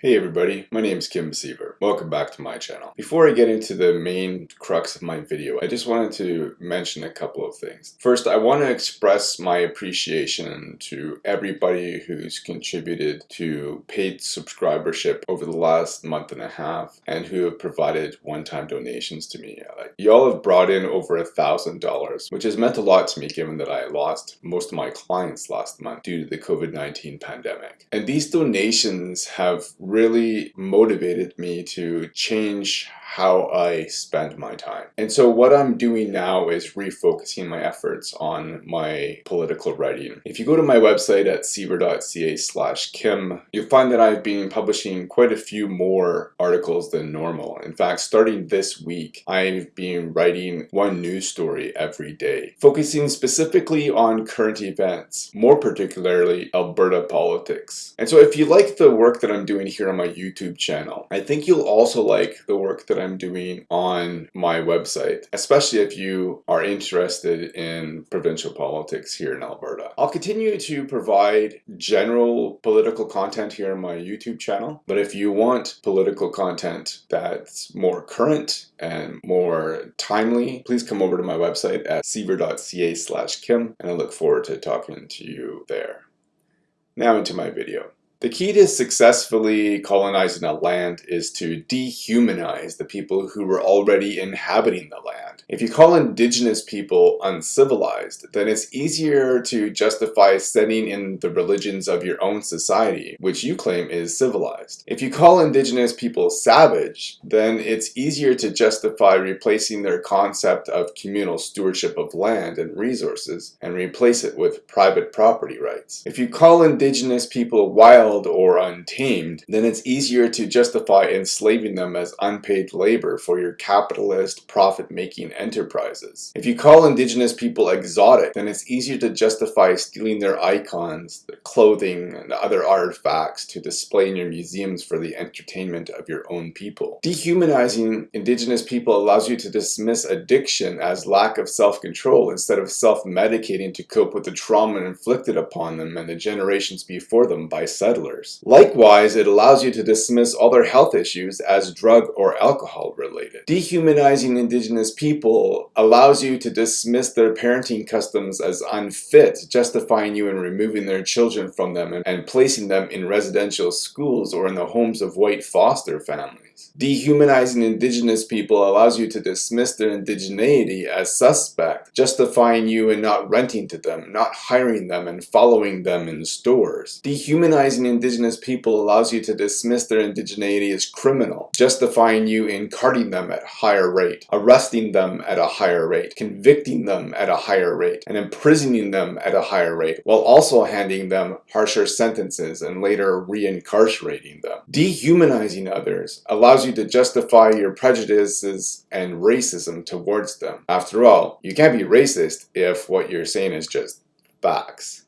Hey everybody, my name is Kim Siever. Welcome back to my channel. Before I get into the main crux of my video, I just wanted to mention a couple of things. First, I want to express my appreciation to everybody who's contributed to paid subscribership over the last month and a half and who have provided one-time donations to me. Like, y'all have brought in over a thousand dollars, which has meant a lot to me given that I lost most of my clients last month due to the COVID-19 pandemic. And these donations have really motivated me to change how I spend my time. And so what I'm doing now is refocusing my efforts on my political writing. If you go to my website at siever.ca slash kim, you'll find that I've been publishing quite a few more articles than normal. In fact, starting this week, I've been writing one news story every day, focusing specifically on current events, more particularly Alberta politics. And so if you like the work that I'm doing here on my YouTube channel, I think you'll also like the work that I'm doing on my website, especially if you are interested in provincial politics here in Alberta. I'll continue to provide general political content here on my YouTube channel, but if you want political content that's more current and more timely, please come over to my website at siever.ca slash kim, and I look forward to talking to you there. Now into my video. The key to successfully colonizing a land is to dehumanize the people who were already inhabiting the land. If you call indigenous people uncivilized, then it's easier to justify sending in the religions of your own society, which you claim is civilized. If you call indigenous people savage, then it's easier to justify replacing their concept of communal stewardship of land and resources and replace it with private property rights. If you call indigenous people wild or untamed, then it's easier to justify enslaving them as unpaid labor for your capitalist profit-making enterprises. If you call indigenous people exotic, then it's easier to justify stealing their icons, their clothing, and other artifacts to display in your museums for the entertainment of your own people. Dehumanizing indigenous people allows you to dismiss addiction as lack of self-control instead of self-medicating to cope with the trauma inflicted upon them and the generations before them by settlers. Likewise, it allows you to dismiss other health issues as drug or alcohol related. Dehumanizing indigenous people allows you to dismiss their parenting customs as unfit, justifying you in removing their children from them and, and placing them in residential schools or in the homes of white foster families. Dehumanizing indigenous people allows you to dismiss their indigeneity as suspect, justifying you in not renting to them, not hiring them, and following them in stores. Dehumanizing indigenous people allows you to dismiss their indigeneity as criminal, justifying you in carding them at higher rate, arresting them at a higher rate, convicting them at a higher rate, and imprisoning them at a higher rate, while also handing them harsher sentences and later re-incarcerating them. Dehumanizing others allows you you to justify your prejudices and racism towards them. After all, you can't be racist if what you're saying is just facts.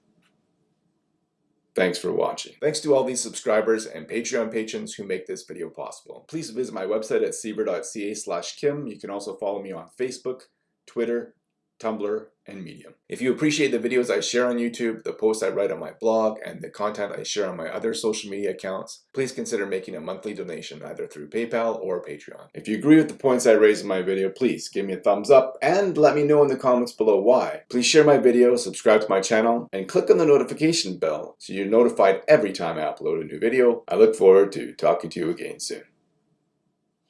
Thanks for watching. Thanks to all these subscribers and Patreon patrons who make this video possible. Please visit my website at siever.ca slash kim. You can also follow me on Facebook, Twitter, Tumblr, and Medium. If you appreciate the videos I share on YouTube, the posts I write on my blog, and the content I share on my other social media accounts, please consider making a monthly donation either through PayPal or Patreon. If you agree with the points I raised in my video, please give me a thumbs up and let me know in the comments below why. Please share my video, subscribe to my channel, and click on the notification bell so you're notified every time I upload a new video. I look forward to talking to you again soon.